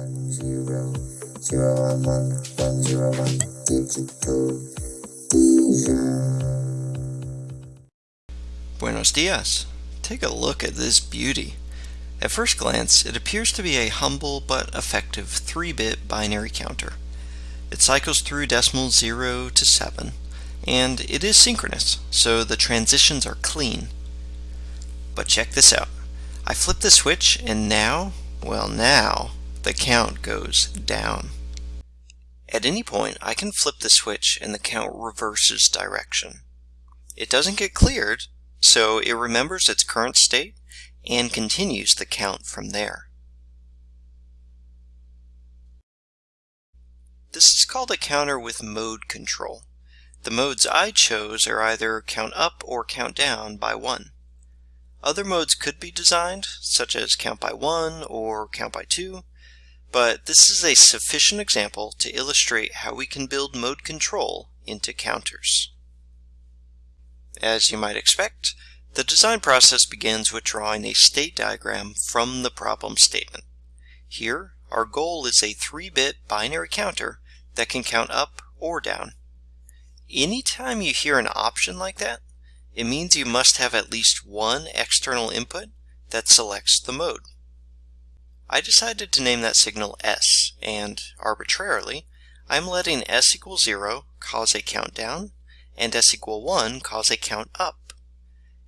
one zero zero one one one zero one digital Buenos dias. Take a look at this beauty. At first glance, it appears to be a humble but effective 3-bit binary counter. It cycles through decimals 0 to 7, and it is synchronous, so the transitions are clean. But check this out. I flip the switch and now, well now, the count goes down. At any point, I can flip the switch and the count reverses direction. It doesn't get cleared, so it remembers its current state and continues the count from there. This is called a counter with mode control. The modes I chose are either count up or count down by 1. Other modes could be designed, such as count by 1 or count by 2, but this is a sufficient example to illustrate how we can build mode control into counters. As you might expect, the design process begins with drawing a state diagram from the problem statement. Here, our goal is a 3-bit binary counter that can count up or down. Anytime you hear an option like that, it means you must have at least one external input that selects the mode. I decided to name that signal S, and arbitrarily, I'm letting S equal 0 cause a countdown, and S equal 1 cause a count up.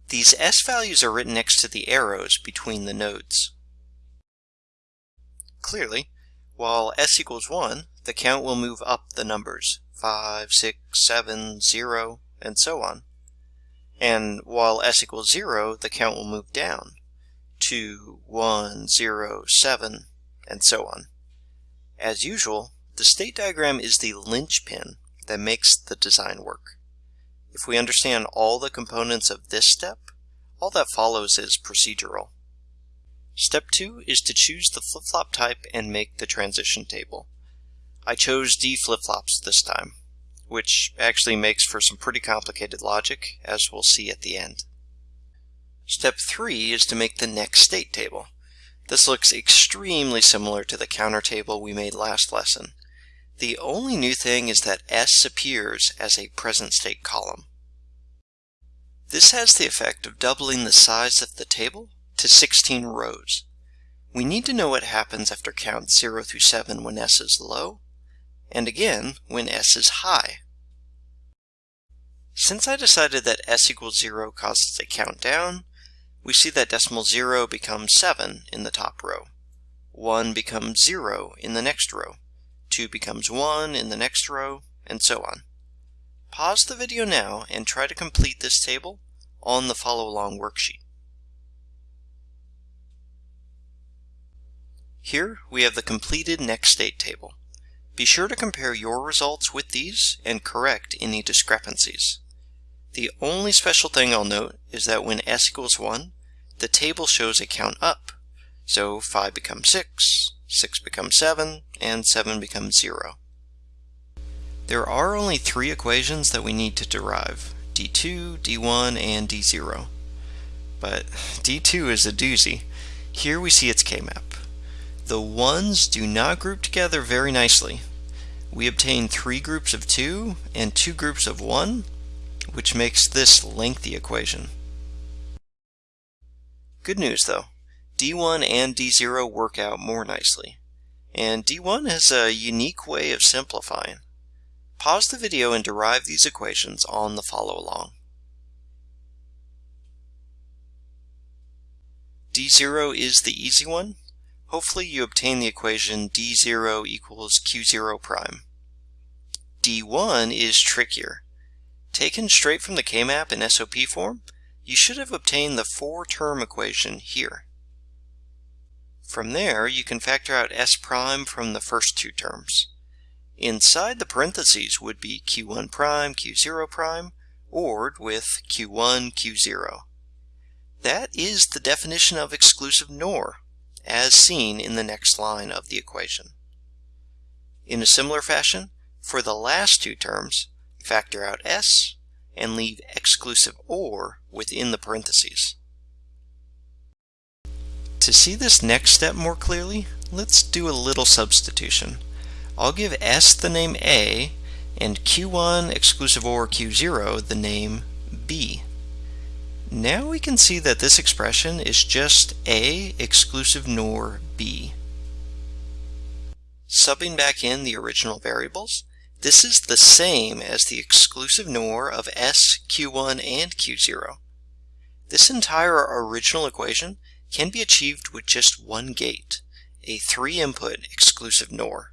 These S values are written next to the arrows between the nodes. Clearly, while S equals 1, the count will move up the numbers, 5, 6, 7, 0, and so on. And while S equals 0, the count will move down, 2, 1, 0, 7, and so on. As usual, the state diagram is the linchpin that makes the design work. If we understand all the components of this step, all that follows is procedural. Step 2 is to choose the flip-flop type and make the transition table. I chose D flip-flops this time, which actually makes for some pretty complicated logic, as we'll see at the end. Step 3 is to make the next state table. This looks extremely similar to the counter table we made last lesson. The only new thing is that S appears as a present state column. This has the effect of doubling the size of the table to 16 rows. We need to know what happens after count 0 through 7 when S is low, and again when S is high. Since I decided that S equals 0 causes a count down, we see that decimal 0 becomes 7 in the top row. 1 becomes 0 in the next row. 2 becomes 1 in the next row, and so on. Pause the video now and try to complete this table on the follow-along worksheet. Here we have the completed next state table. Be sure to compare your results with these and correct any discrepancies. The only special thing I'll note is that when s equals 1, the table shows a count up. So 5 becomes 6, 6 becomes 7, and 7 becomes 0. There are only three equations that we need to derive, d2, d1, and d0. But d2 is a doozy. Here we see its k-map. The ones do not group together very nicely. We obtain three groups of 2 and two groups of 1, which makes this lengthy equation. Good news though, D1 and D0 work out more nicely. And D1 has a unique way of simplifying. Pause the video and derive these equations on the follow-along. D0 is the easy one. Hopefully you obtain the equation D0 equals Q0 prime. D1 is trickier. Taken straight from the K-map in SOP form, you should have obtained the four-term equation here. From there, you can factor out S prime from the first two terms. Inside the parentheses would be Q1 prime, Q0 prime, ORed with Q1, Q0. That is the definition of exclusive NOR, as seen in the next line of the equation. In a similar fashion, for the last two terms, factor out S, and leave exclusive OR within the parentheses. To see this next step more clearly, let's do a little substitution. I'll give S the name A and Q1 exclusive OR Q0 the name B. Now we can see that this expression is just A exclusive NOR B. Subbing back in the original variables, this is the same as the exclusive NOR of S, Q1, and Q0. This entire original equation can be achieved with just one gate, a three-input exclusive NOR.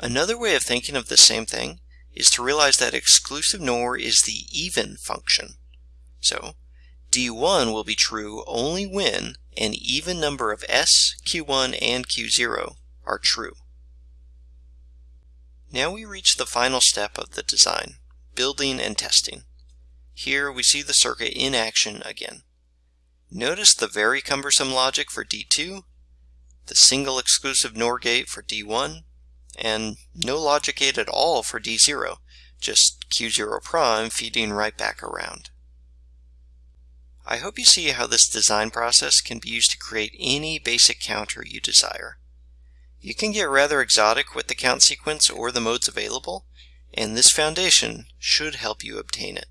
Another way of thinking of the same thing is to realize that exclusive NOR is the even function. So, D1 will be true only when an even number of S, Q1, and Q0 are true. Now we reach the final step of the design, building and testing. Here we see the circuit in action again. Notice the very cumbersome logic for D2, the single exclusive NOR gate for D1, and no logic gate at all for D0, just Q0 prime feeding right back around. I hope you see how this design process can be used to create any basic counter you desire. You can get rather exotic with the count sequence or the modes available, and this foundation should help you obtain it.